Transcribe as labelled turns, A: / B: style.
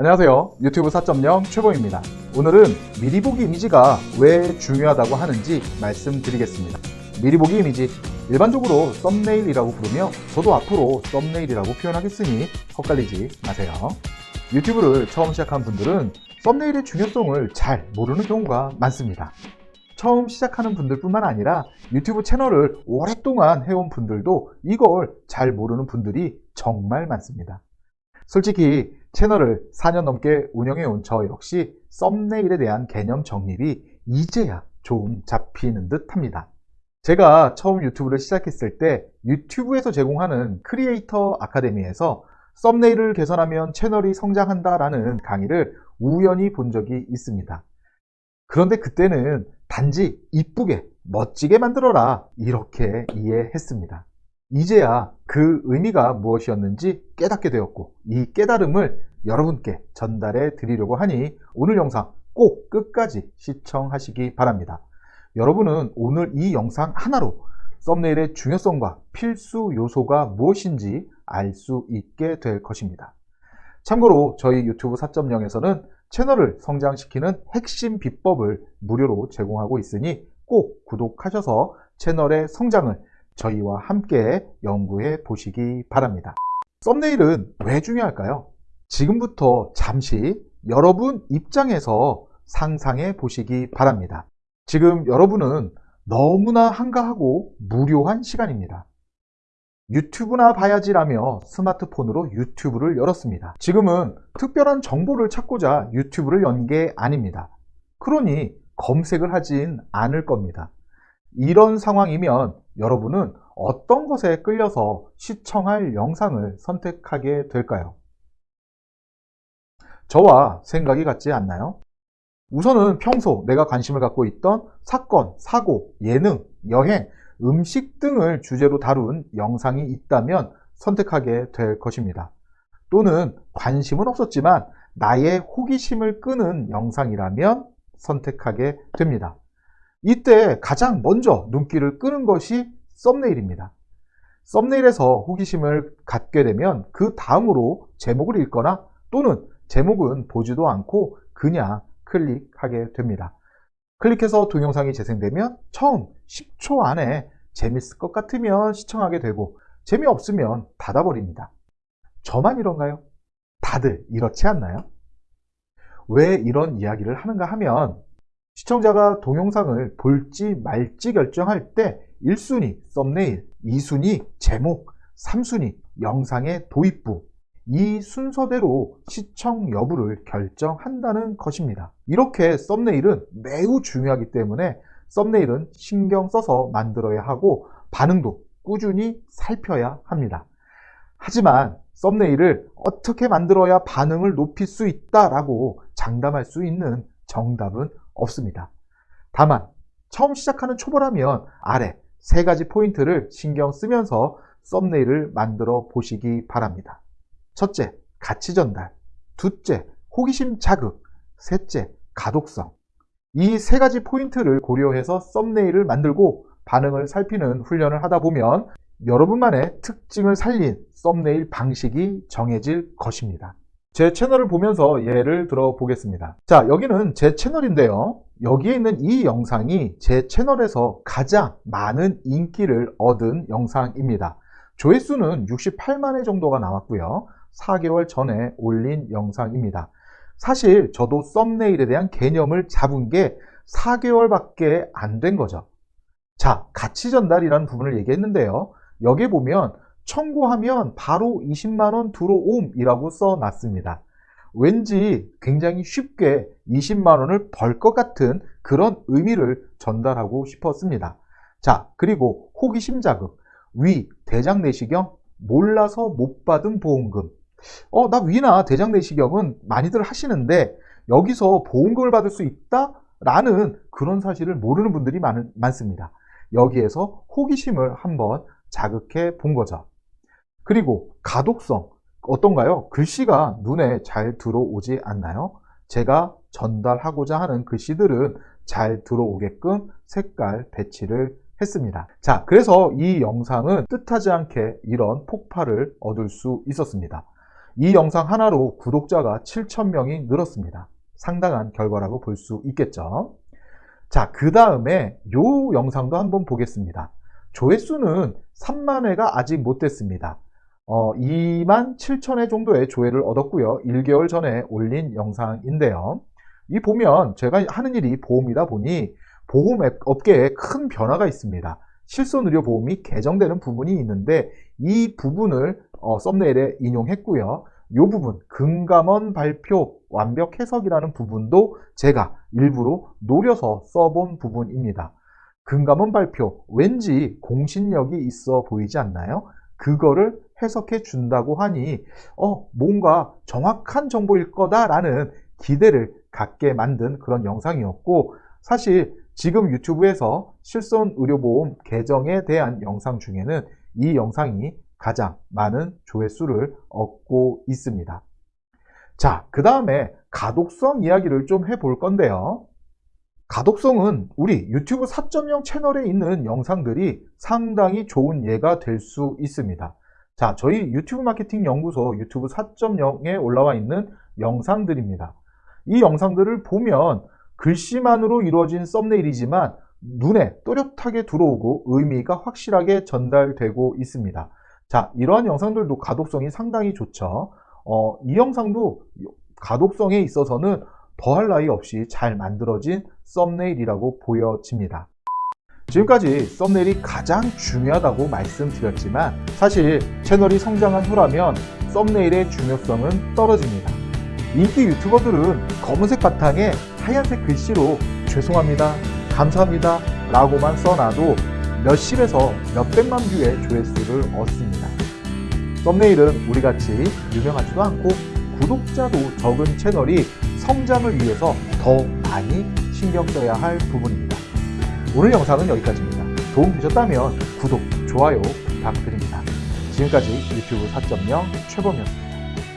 A: 안녕하세요. 유튜브 4.0 최보입니다. 오늘은 미리 보기 이미지가 왜 중요하다고 하는지 말씀드리겠습니다. 미리 보기 이미지, 일반적으로 썸네일이라고 부르며 저도 앞으로 썸네일이라고 표현하겠으니 헛갈리지 마세요. 유튜브를 처음 시작한 분들은 썸네일의 중요성을 잘 모르는 경우가 많습니다. 처음 시작하는 분들 뿐만 아니라 유튜브 채널을 오랫동안 해온 분들도 이걸 잘 모르는 분들이 정말 많습니다. 솔직히 채널을 4년 넘게 운영해 온 저 역시 썸네일에 대한 개념 정립이 이제야 좀 잡히는 듯 합니다. 제가 처음 유튜브를 시작했을 때 유튜브에서 제공하는 크리에이터 아카데미에서 썸네일을 개선하면 채널이 성장한다 라는 강의를 우연히 본 적이 있습니다. 그런데 그때는 단지 이쁘게 멋지게 만들어라 이렇게 이해했습니다. 이제야 그 의미가 무엇이었는지 깨닫게 되었고 이 깨달음을 여러분께 전달해 드리려고 하니 오늘 영상 꼭 끝까지 시청하시기 바랍니다. 여러분은 오늘 이 영상 하나로 썸네일의 중요성과 필수 요소가 무엇인지 알 수 있게 될 것입니다. 참고로 저희 유튜브 4.0에서는 채널을 성장시키는 핵심 비법을 무료로 제공하고 있으니 꼭 구독하셔서 채널의 성장을 저희와 함께 연구해 보시기 바랍니다. 썸네일은 왜 중요할까요? 지금부터 잠시 여러분 입장에서 상상해 보시기 바랍니다. 지금 여러분은 너무나 한가하고 무료한 시간입니다. 유튜브나 봐야지라며 스마트폰으로 유튜브를 열었습니다. 지금은 특별한 정보를 찾고자 유튜브를 연 게 아닙니다. 그러니 검색을 하진 않을 겁니다. 이런 상황이면 여러분은 어떤 것에 끌려서 시청할 영상을 선택하게 될까요? 저와 생각이 같지 않나요? 우선은 평소 내가 관심을 갖고 있던 사건, 사고, 예능, 여행, 음식 등을 주제로 다룬 영상이 있다면 선택하게 될 것입니다. 또는 관심은 없었지만 나의 호기심을 끄는 영상이라면 선택하게 됩니다. 이때 가장 먼저 눈길을 끄는 것이 썸네일입니다. 썸네일에서 호기심을 갖게 되면 그 다음으로 제목을 읽거나 또는 제목은 보지도 않고 그냥 클릭하게 됩니다. 클릭해서 동영상이 재생되면 처음 10초 안에 재밌을 것 같으면 시청하게 되고 재미없으면 닫아버립니다. 저만 이런가요? 다들 이렇지 않나요? 왜 이런 이야기를 하는가 하면 시청자가 동영상을 볼지 말지 결정할 때 1순위 썸네일, 2순위 제목, 3순위 영상의 도입부 이 순서대로 시청 여부를 결정한다는 것입니다. 이렇게 썸네일은 매우 중요하기 때문에 썸네일은 신경 써서 만들어야 하고 반응도 꾸준히 살펴야 합니다. 하지만 썸네일을 어떻게 만들어야 반응을 높일 수 있다라고 장담할 수 있는 정답은 없습니다. 다만 처음 시작하는 초보라면 아래 세 가지 포인트를 신경 쓰면서 썸네일을 만들어 보시기 바랍니다. 첫째, 가치 전달. 둘째, 호기심 자극. 셋째, 가독성. 이 세 가지 포인트를 고려해서 썸네일을 만들고 반응을 살피는 훈련을 하다 보면 여러분만의 특징을 살린 썸네일 방식이 정해질 것입니다. 제 채널을 보면서 예를 들어 보겠습니다. 자, 여기는 제 채널인데요. 여기에 있는 이 영상이 제 채널에서 가장 많은 인기를 얻은 영상입니다. 조회수는 68만회 정도가 나왔고요. 4개월 전에 올린 영상입니다. 사실 저도 썸네일에 대한 개념을 잡은 게 4개월밖에 안 된 거죠. 자, 가치 전달이라는 부분을 얘기했는데요. 여기 보면 청구하면 바로 20만원 들어옴이라고 써놨습니다. 왠지 굉장히 쉽게 20만원을 벌 것 같은 그런 의미를 전달하고 싶었습니다. 자, 그리고 호기심 자극, 위, 대장 내시경, 몰라서 못 받은 보험금. 어, 나 위나 대장 내시경은 많이들 하시는데 여기서 보험금을 받을 수 있다? 라는 그런 사실을 모르는 분들이 많, 많습니다. 여기에서 호기심을 한번 자극해 본 거죠. 그리고 가독성 어떤가요? 글씨가 눈에 잘 들어오지 않나요? 제가 전달하고자 하는 글씨들은 잘 들어오게끔 색깔 배치를 했습니다. 자, 그래서 이 영상은 뜻하지 않게 이런 폭발을 얻을 수 있었습니다. 이 영상 하나로 구독자가 7,000명이 늘었습니다. 상당한 결과라고 볼 수 있겠죠. 자, 그 다음에 요 영상도 한번 보겠습니다. 조회수는 3만 회가 아직 못 됐습니다. 어, 2만 7천 회 정도의 조회를 얻었고요. 1개월 전에 올린 영상인데요. 이 보면 제가 하는 일이 보험이다 보니 보험 앱- 업계에 큰 변화가 있습니다. 실손의료보험이 개정되는 부분이 있는데 이 부분을 어, 썸네일에 인용했고요. 이 부분 금감원 발표 완벽 해석이라는 부분도 제가 일부러 노려서 써본 부분입니다. 금감원 발표 왠지 공신력이 있어 보이지 않나요? 그거를 해석해 준다고 하니 어 뭔가 정확한 정보일 거다라는 기대를 갖게 만든 그런 영상이었고 사실 지금 유튜브에서 실손 의료보험 개정에 대한 영상 중에는 이 영상이 가장 많은 조회수를 얻고 있습니다. 자, 그 다음에 가독성 이야기를 좀 해볼 건데요. 가독성은 우리 유튜브 4.0 채널에 있는 영상들이 상당히 좋은 예가 될 수 있습니다. 자, 저희 유튜브 마케팅 연구소 유튜브 4.0에 올라와 있는 영상들입니다. 이 영상들을 보면 글씨만으로 이루어진 썸네일이지만 눈에 또렷하게 들어오고 의미가 확실하게 전달되고 있습니다. 자, 이러한 영상들도 가독성이 상당히 좋죠. 어, 이 영상도 가독성에 있어서는 더할 나위 없이 잘 만들어진 썸네일이라고 보여집니다. 지금까지 썸네일이 가장 중요하다고 말씀드렸지만 사실 채널이 성장한 후라면 썸네일의 중요성은 떨어집니다. 인기 유튜버들은 검은색 바탕에 하얀색 글씨로 죄송합니다, 감사합니다 라고만 써놔도 몇십에서 몇백만 뷰의 조회수를 얻습니다. 썸네일은 우리같이 유명하지도 않고 구독자도 적은 채널이 성장을 위해서 더 많이 신경 써야 할 부분입니다. 오늘 영상은 여기까지입니다. 도움 되셨다면 구독, 좋아요 부탁드립니다. 지금까지 유튜브 4.0 최범이었습니다.